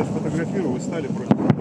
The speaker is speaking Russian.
Я сфотографировал, вы стали против.